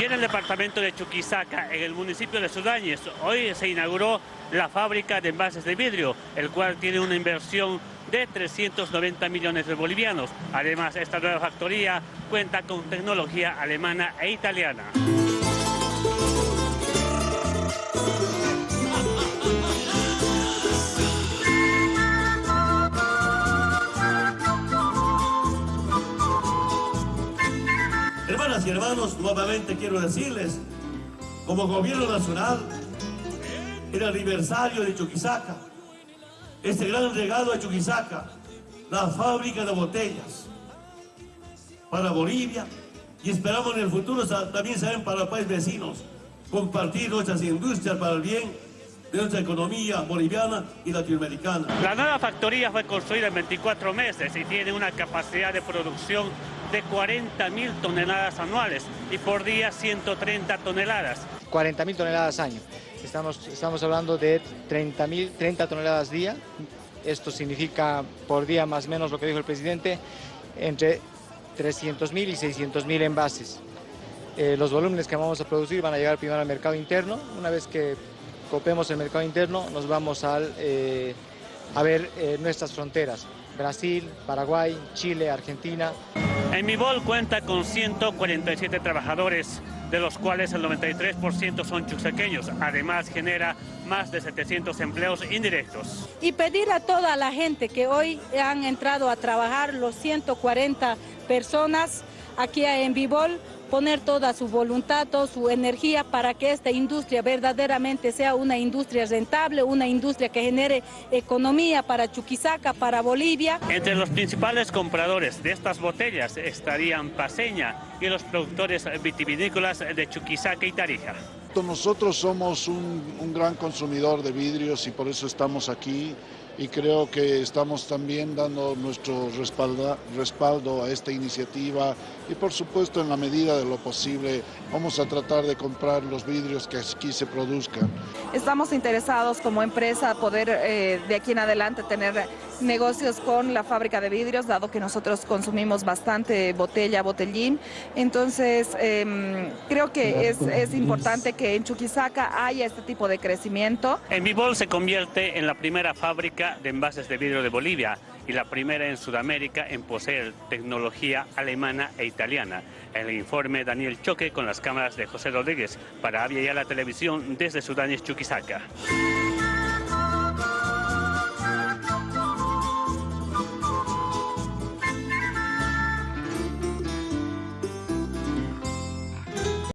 Y en el departamento de Chuquisaca, en el municipio de Sudáñez, hoy se inauguró la fábrica de envases de vidrio, el cual tiene una inversión de 390 millones de bolivianos. Además, esta nueva factoría cuenta con tecnología alemana e italiana. Hermanas y hermanos, nuevamente quiero decirles, como gobierno nacional, el aniversario de Chuquisaca, este gran regalo de Chuquisaca, la fábrica de botellas para Bolivia y esperamos en el futuro también saben para países vecinos compartir nuestras industrias para el bien de nuestra economía boliviana y latinoamericana. La nueva factoría fue construida en 24 meses y tiene una capacidad de producción de 40 mil toneladas anuales y por día 130 toneladas. 40 mil toneladas año. Estamos, estamos hablando de 30, 30 toneladas día. Esto significa por día más o menos lo que dijo el presidente, entre 300 mil y 600 mil envases. Eh, los volúmenes que vamos a producir van a llegar primero al mercado interno. Una vez que copemos el mercado interno, nos vamos al, eh, a ver eh, nuestras fronteras. Brasil, Paraguay, Chile, Argentina. En Mibol cuenta con 147 trabajadores, de los cuales el 93% son chuxaqueños. Además genera más de 700 empleos indirectos. Y pedir a toda la gente que hoy han entrado a trabajar, los 140 personas aquí en Vivol, poner toda su voluntad, toda su energía para que esta industria verdaderamente sea una industria rentable, una industria que genere economía para Chuquisaca, para Bolivia. Entre los principales compradores de estas botellas estarían Paseña y los productores vitivinícolas de Chuquisaca y Tarija. Nosotros somos un, un gran consumidor de vidrios y por eso estamos aquí y creo que estamos también dando nuestro respaldo a esta iniciativa y por supuesto en la medida de lo posible vamos a tratar de comprar los vidrios que aquí se produzcan. Estamos interesados como empresa poder eh, de aquí en adelante tener negocios con la fábrica de vidrios, dado que nosotros consumimos bastante botella, botellín. Entonces, em, creo que es, es, importante que en Chuquisaca haya este tipo de crecimiento. En Vivol se convierte en la primera fábrica de envases de vidrio de Bolivia y la primera en Sudamérica en poseer tecnología alemana e italiana. El informe Daniel Choque con las cámaras de José Rodríguez para Avia y la Televisión desde Sudán y Chuquisaca.